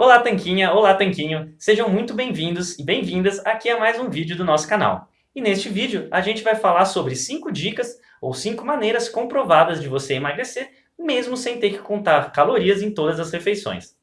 Olá Tanquinha, olá Tanquinho, sejam muito bem-vindos e bem-vindas aqui a mais um vídeo do nosso canal. E neste vídeo a gente vai falar sobre 5 dicas ou 5 maneiras comprovadas de você emagrecer, mesmo sem ter que contar calorias em todas as refeições.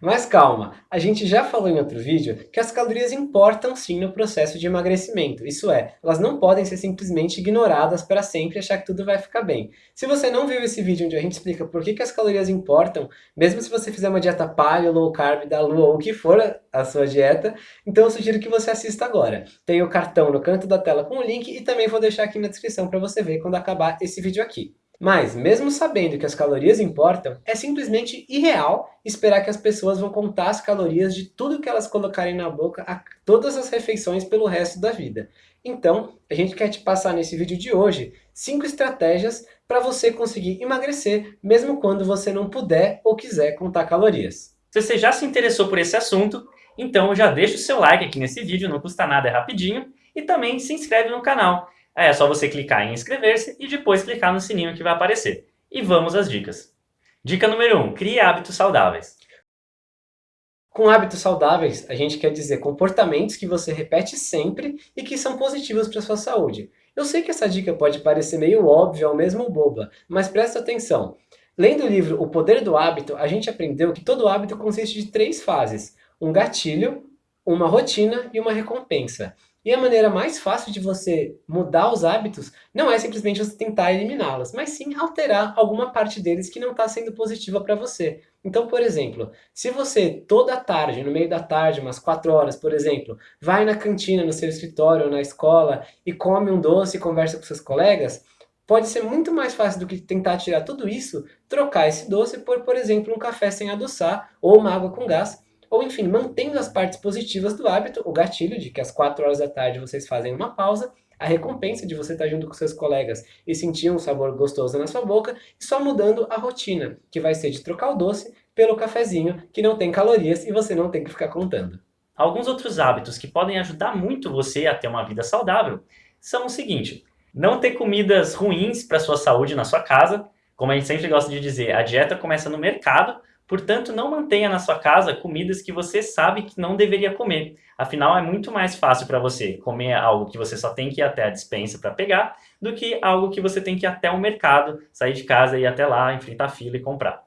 Mas calma, a gente já falou em outro vídeo que as calorias importam sim no processo de emagrecimento, isso é, elas não podem ser simplesmente ignoradas para sempre e achar que tudo vai ficar bem. Se você não viu esse vídeo onde a gente explica por que, que as calorias importam, mesmo se você fizer uma dieta paleo, low carb, da lua ou o que for a sua dieta, então eu sugiro que você assista agora. Tem o cartão no canto da tela com o link e também vou deixar aqui na descrição para você ver quando acabar esse vídeo aqui. Mas, mesmo sabendo que as calorias importam, é simplesmente irreal esperar que as pessoas vão contar as calorias de tudo que elas colocarem na boca a todas as refeições pelo resto da vida. Então, a gente quer te passar nesse vídeo de hoje 5 estratégias para você conseguir emagrecer, mesmo quando você não puder ou quiser contar calorias. Se você já se interessou por esse assunto, então já deixa o seu like aqui nesse vídeo, não custa nada, é rapidinho, e também se inscreve no canal. É só você clicar em inscrever-se e depois clicar no sininho que vai aparecer. E vamos às dicas. Dica número 1. Um, crie hábitos saudáveis. Com hábitos saudáveis, a gente quer dizer comportamentos que você repete sempre e que são positivos para sua saúde. Eu sei que essa dica pode parecer meio óbvia ou mesmo boba, mas presta atenção. Lendo o livro O Poder do Hábito, a gente aprendeu que todo hábito consiste de três fases. Um gatilho, uma rotina e uma recompensa. E a maneira mais fácil de você mudar os hábitos não é simplesmente você tentar eliminá-los, mas sim alterar alguma parte deles que não está sendo positiva para você. Então, por exemplo, se você toda tarde, no meio da tarde, umas 4 horas, por exemplo, vai na cantina, no seu escritório ou na escola e come um doce e conversa com seus colegas, pode ser muito mais fácil do que tentar tirar tudo isso, trocar esse doce por, por exemplo, um café sem adoçar ou uma água com gás, ou enfim, mantendo as partes positivas do hábito, o gatilho de que às 4 horas da tarde vocês fazem uma pausa, a recompensa de você estar junto com seus colegas e sentir um sabor gostoso na sua boca, e só mudando a rotina, que vai ser de trocar o doce pelo cafezinho, que não tem calorias e você não tem que ficar contando. Alguns outros hábitos que podem ajudar muito você a ter uma vida saudável são o seguinte, não ter comidas ruins para sua saúde na sua casa, como a gente sempre gosta de dizer, a dieta começa no mercado, Portanto, não mantenha na sua casa comidas que você sabe que não deveria comer. Afinal, é muito mais fácil para você comer algo que você só tem que ir até a dispensa para pegar, do que algo que você tem que ir até o mercado, sair de casa e ir até lá, enfrentar a fila e comprar.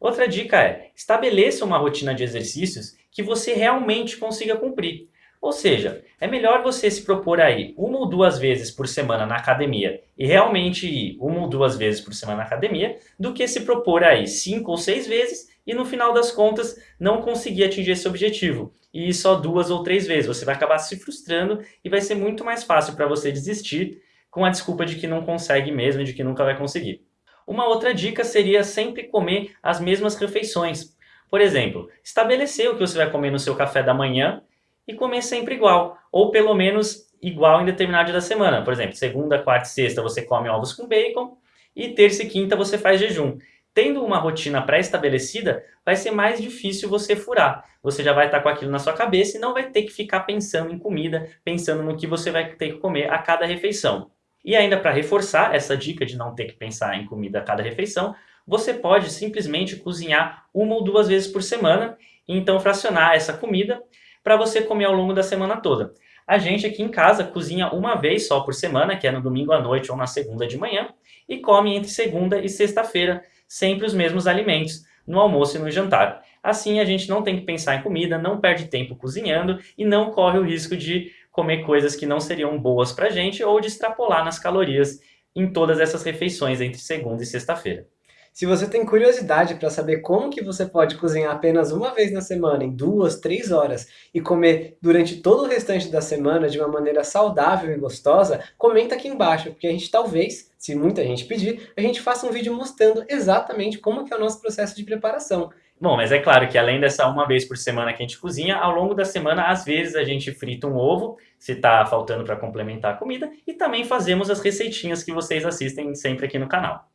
Outra dica é, estabeleça uma rotina de exercícios que você realmente consiga cumprir. Ou seja, é melhor você se propor aí uma ou duas vezes por semana na academia e realmente ir uma ou duas vezes por semana na academia, do que se propor aí cinco ou seis vezes e no final das contas não conseguir atingir esse objetivo. E só duas ou três vezes. Você vai acabar se frustrando e vai ser muito mais fácil para você desistir com a desculpa de que não consegue mesmo, de que nunca vai conseguir. Uma outra dica seria sempre comer as mesmas refeições. Por exemplo, estabelecer o que você vai comer no seu café da manhã e comer sempre igual, ou pelo menos igual em determinado dia da semana. Por exemplo, segunda, quarta e sexta você come ovos com bacon e terça e quinta você faz jejum. Tendo uma rotina pré-estabelecida, vai ser mais difícil você furar. Você já vai estar com aquilo na sua cabeça e não vai ter que ficar pensando em comida, pensando no que você vai ter que comer a cada refeição. E ainda para reforçar essa dica de não ter que pensar em comida a cada refeição, você pode simplesmente cozinhar uma ou duas vezes por semana e então fracionar essa comida para você comer ao longo da semana toda. A gente aqui em casa cozinha uma vez só por semana, que é no domingo à noite ou na segunda de manhã, e come entre segunda e sexta-feira sempre os mesmos alimentos, no almoço e no jantar. Assim a gente não tem que pensar em comida, não perde tempo cozinhando e não corre o risco de comer coisas que não seriam boas para a gente ou de extrapolar nas calorias em todas essas refeições entre segunda e sexta-feira. Se você tem curiosidade para saber como que você pode cozinhar apenas uma vez na semana, em duas, três horas, e comer durante todo o restante da semana de uma maneira saudável e gostosa, comenta aqui embaixo, porque a gente talvez, se muita gente pedir, a gente faça um vídeo mostrando exatamente como que é o nosso processo de preparação. Bom, mas é claro que além dessa uma vez por semana que a gente cozinha, ao longo da semana, às vezes a gente frita um ovo, se está faltando para complementar a comida, e também fazemos as receitinhas que vocês assistem sempre aqui no canal.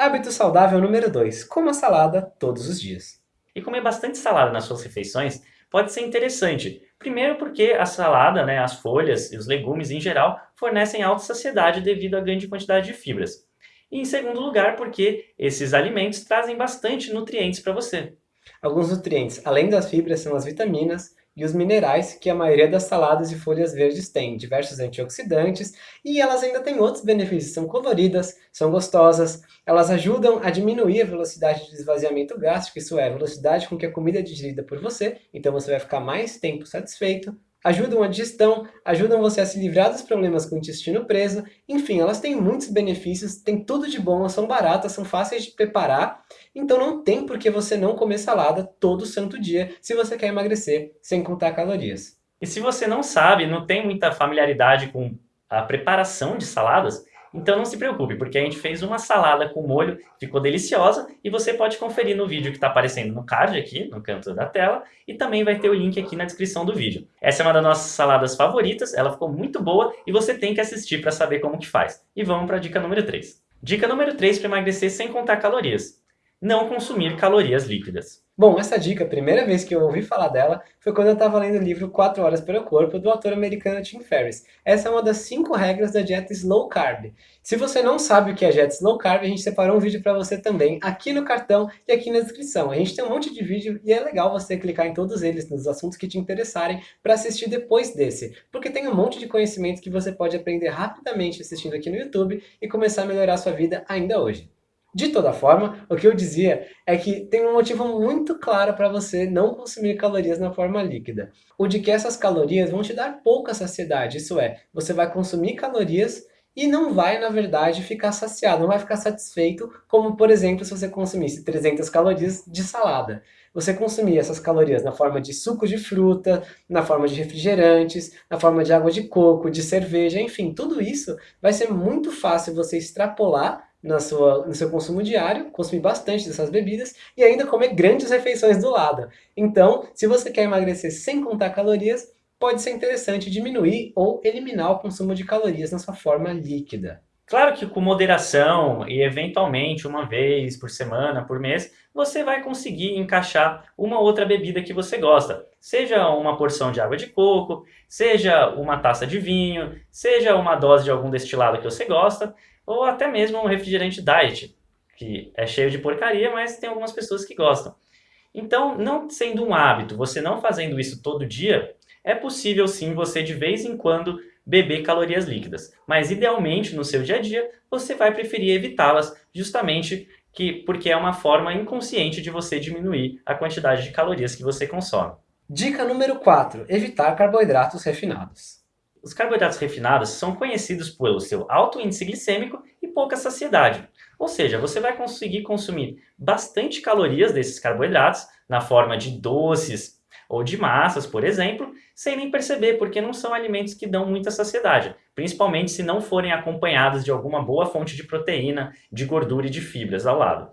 Hábito saudável número 2. Coma salada todos os dias. E comer bastante salada nas suas refeições pode ser interessante. Primeiro porque a salada, né, as folhas e os legumes em geral fornecem alta saciedade devido à grande quantidade de fibras. E em segundo lugar porque esses alimentos trazem bastante nutrientes para você. Alguns nutrientes, além das fibras, são as vitaminas e os minerais que a maioria das saladas e folhas verdes tem, diversos antioxidantes, e elas ainda têm outros benefícios, são coloridas, são gostosas, elas ajudam a diminuir a velocidade de esvaziamento gástrico, isso é, a velocidade com que a comida é digerida por você, então você vai ficar mais tempo satisfeito, ajudam a digestão, ajudam você a se livrar dos problemas com o intestino preso, enfim, elas têm muitos benefícios, têm tudo de bom, são baratas, são fáceis de preparar, então não tem por que você não comer salada todo santo dia se você quer emagrecer sem contar calorias. E se você não sabe, não tem muita familiaridade com a preparação de saladas, então não se preocupe, porque a gente fez uma salada com molho, ficou deliciosa, e você pode conferir no vídeo que está aparecendo no card aqui, no canto da tela, e também vai ter o link aqui na descrição do vídeo. Essa é uma das nossas saladas favoritas, ela ficou muito boa, e você tem que assistir para saber como que faz. E vamos para a dica número 3. Dica número 3 para emagrecer sem contar calorias. Não consumir calorias líquidas. Bom, essa dica, a primeira vez que eu ouvi falar dela, foi quando eu estava lendo o livro 4 Horas para o Corpo, do autor americano Tim Ferriss. Essa é uma das 5 regras da dieta Slow Carb. Se você não sabe o que é dieta Slow Carb, a gente separou um vídeo para você também, aqui no cartão e aqui na descrição. A gente tem um monte de vídeo e é legal você clicar em todos eles, nos assuntos que te interessarem, para assistir depois desse. Porque tem um monte de conhecimento que você pode aprender rapidamente assistindo aqui no YouTube e começar a melhorar a sua vida ainda hoje. De toda forma, o que eu dizia é que tem um motivo muito claro para você não consumir calorias na forma líquida. O de que essas calorias vão te dar pouca saciedade, isso é, você vai consumir calorias e não vai, na verdade, ficar saciado, não vai ficar satisfeito, como, por exemplo, se você consumisse 300 calorias de salada. Você consumir essas calorias na forma de suco de fruta, na forma de refrigerantes, na forma de água de coco, de cerveja, enfim, tudo isso vai ser muito fácil você extrapolar na sua, no seu consumo diário, consumir bastante dessas bebidas e ainda comer grandes refeições do lado. Então, se você quer emagrecer sem contar calorias, pode ser interessante diminuir ou eliminar o consumo de calorias na sua forma líquida. Claro que com moderação e eventualmente uma vez por semana, por mês, você vai conseguir encaixar uma outra bebida que você gosta. Seja uma porção de água de coco, seja uma taça de vinho, seja uma dose de algum destilado que você gosta, ou até mesmo um refrigerante diet, que é cheio de porcaria, mas tem algumas pessoas que gostam. Então, não sendo um hábito, você não fazendo isso todo dia, é possível sim você de vez em quando beber calorias líquidas, mas idealmente no seu dia a dia você vai preferir evitá-las justamente que, porque é uma forma inconsciente de você diminuir a quantidade de calorias que você consome. Dica número 4. Evitar carboidratos refinados. Os carboidratos refinados são conhecidos pelo seu alto índice glicêmico e pouca saciedade. Ou seja, você vai conseguir consumir bastante calorias desses carboidratos na forma de doces ou de massas, por exemplo, sem nem perceber, porque não são alimentos que dão muita saciedade, principalmente se não forem acompanhados de alguma boa fonte de proteína, de gordura e de fibras ao lado.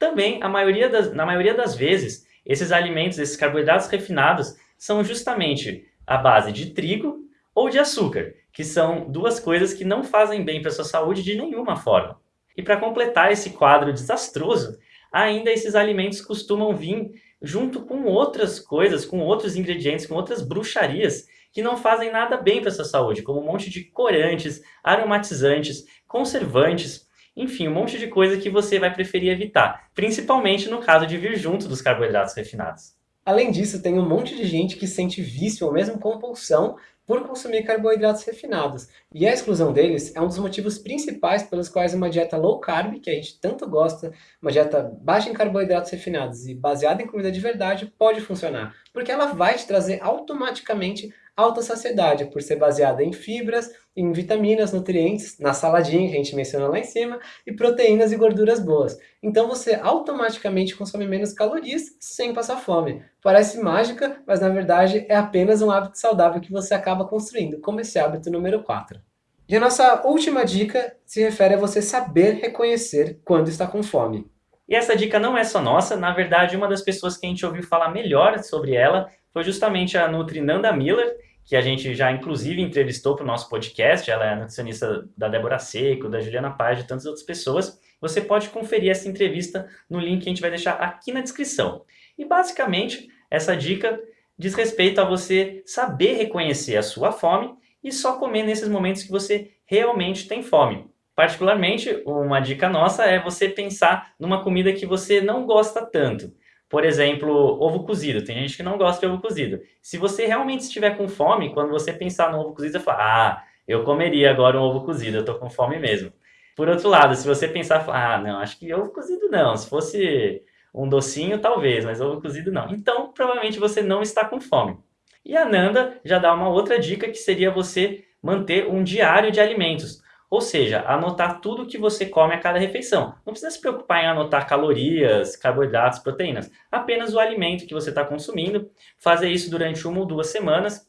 Também, maioria das, na maioria das vezes, esses alimentos, esses carboidratos refinados, são justamente a base de trigo ou de açúcar, que são duas coisas que não fazem bem para a sua saúde de nenhuma forma. E para completar esse quadro desastroso, ainda esses alimentos costumam vir junto com outras coisas, com outros ingredientes, com outras bruxarias que não fazem nada bem para a sua saúde, como um monte de corantes, aromatizantes, conservantes, enfim, um monte de coisa que você vai preferir evitar, principalmente no caso de vir junto dos carboidratos refinados. Além disso, tem um monte de gente que sente vício ou mesmo compulsão por consumir carboidratos refinados. E a exclusão deles é um dos motivos principais pelos quais uma dieta low carb, que a gente tanto gosta, uma dieta baixa em carboidratos refinados e baseada em comida de verdade, pode funcionar. Porque ela vai te trazer automaticamente alta saciedade, por ser baseada em fibras, em vitaminas, nutrientes, na saladinha que a gente mencionou lá em cima, e proteínas e gorduras boas. Então você automaticamente consome menos calorias sem passar fome. Parece mágica, mas na verdade é apenas um hábito saudável que você acaba construindo, como esse hábito número 4. E a nossa última dica se refere a você saber reconhecer quando está com fome. E essa dica não é só nossa, na verdade uma das pessoas que a gente ouviu falar melhor sobre ela foi justamente a Nutri Nanda Miller, que a gente já inclusive entrevistou para o nosso podcast, ela é nutricionista da Débora Seco, da Juliana Paz, de tantas outras pessoas. Você pode conferir essa entrevista no link que a gente vai deixar aqui na descrição. E basicamente, essa dica diz respeito a você saber reconhecer a sua fome e só comer nesses momentos que você realmente tem fome. Particularmente, uma dica nossa é você pensar numa comida que você não gosta tanto. Por exemplo, ovo cozido. Tem gente que não gosta de ovo cozido. Se você realmente estiver com fome, quando você pensar no ovo cozido, você fala, ah, eu comeria agora um ovo cozido, eu tô com fome mesmo. Por outro lado, se você pensar, ah, não, acho que ovo cozido não. Se fosse um docinho, talvez, mas ovo cozido não. Então, provavelmente você não está com fome. E a Nanda já dá uma outra dica que seria você manter um diário de alimentos. Ou seja, anotar tudo que você come a cada refeição. Não precisa se preocupar em anotar calorias, carboidratos, proteínas. Apenas o alimento que você está consumindo. Fazer isso durante uma ou duas semanas.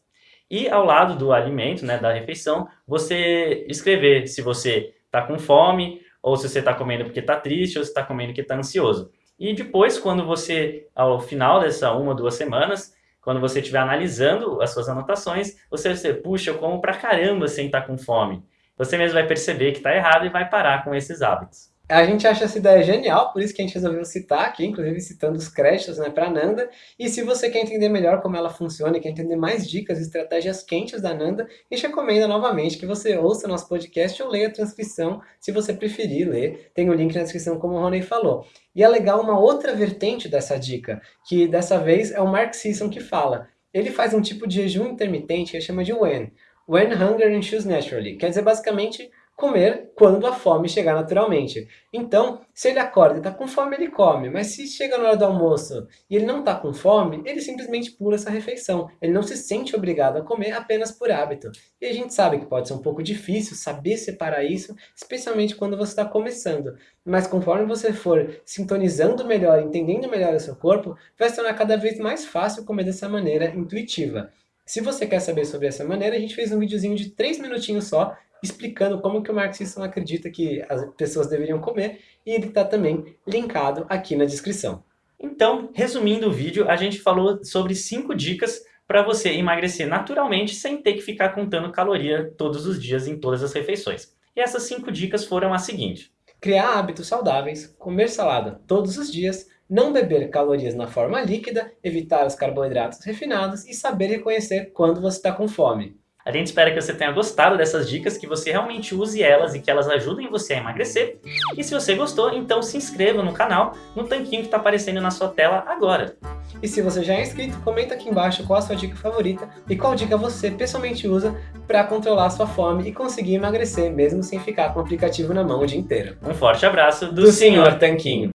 E ao lado do alimento, né, da refeição, você escrever se você está com fome, ou se você está comendo porque está triste, ou se está comendo porque está ansioso. E depois, quando você, ao final dessa uma ou duas semanas, quando você estiver analisando as suas anotações, você vai dizer, puxa, eu como pra caramba sem estar tá com fome você mesmo vai perceber que está errado e vai parar com esses hábitos. A gente acha essa ideia genial, por isso que a gente resolveu citar aqui, inclusive citando os créditos né, para a Nanda. E se você quer entender melhor como ela funciona e quer entender mais dicas e estratégias quentes da Nanda, a gente recomenda novamente que você ouça nosso podcast ou leia a transcrição, se você preferir ler. Tem o link na descrição, como o Rony falou. E é legal uma outra vertente dessa dica, que dessa vez é o Mark Sisson que fala. Ele faz um tipo de jejum intermitente que ele chama de WEN. When hunger ensues naturally. Quer dizer, basicamente, comer quando a fome chegar naturalmente. Então, se ele acorda e está com fome, ele come. Mas se chega na hora do almoço e ele não está com fome, ele simplesmente pula essa refeição. Ele não se sente obrigado a comer apenas por hábito. E a gente sabe que pode ser um pouco difícil saber separar isso, especialmente quando você está começando. Mas conforme você for sintonizando melhor, entendendo melhor o seu corpo, vai se tornar cada vez mais fácil comer dessa maneira intuitiva. Se você quer saber sobre essa maneira, a gente fez um videozinho de 3 minutinhos só, explicando como que o Mark Sisson acredita que as pessoas deveriam comer, e ele está também linkado aqui na descrição. Então, resumindo o vídeo, a gente falou sobre 5 dicas para você emagrecer naturalmente sem ter que ficar contando caloria todos os dias em todas as refeições. E essas 5 dicas foram as seguintes. Criar hábitos saudáveis, comer salada todos os dias, não beber calorias na forma líquida, evitar os carboidratos refinados e saber reconhecer quando você está com fome. A gente espera que você tenha gostado dessas dicas, que você realmente use elas e que elas ajudem você a emagrecer. E se você gostou, então se inscreva no canal, no tanquinho que está aparecendo na sua tela agora. E se você já é inscrito, comenta aqui embaixo qual a sua dica favorita e qual dica você pessoalmente usa para controlar a sua fome e conseguir emagrecer, mesmo sem ficar com o aplicativo na mão o dia inteiro. Um forte abraço do, do Sr. Tanquinho.